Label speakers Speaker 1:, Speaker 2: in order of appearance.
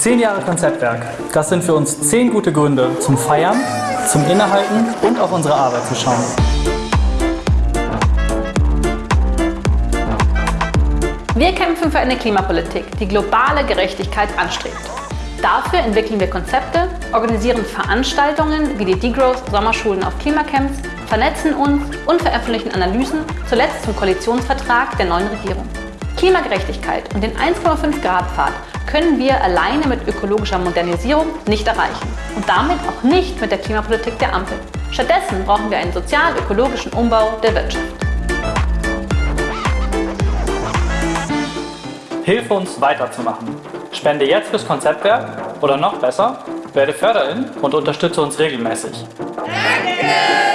Speaker 1: Zehn Jahre Konzeptwerk. Das sind für uns zehn gute Gründe zum Feiern, zum Innehalten und auf unsere Arbeit zu schauen.
Speaker 2: Wir kämpfen für eine Klimapolitik, die globale Gerechtigkeit anstrebt. Dafür entwickeln wir Konzepte, organisieren Veranstaltungen wie die Degrowth Sommerschulen auf Klimacamps, vernetzen uns und veröffentlichen Analysen, zuletzt zum Koalitionsvertrag der neuen Regierung. Klimagerechtigkeit und den 1,5 Grad Pfad können wir alleine mit ökologischer Modernisierung nicht erreichen und damit auch nicht mit der Klimapolitik der Ampel. Stattdessen brauchen wir einen sozial-ökologischen Umbau der Wirtschaft.
Speaker 1: Hilfe uns weiterzumachen. Spende jetzt fürs Konzeptwerk oder noch besser, werde Förderin und unterstütze uns regelmäßig. Danke!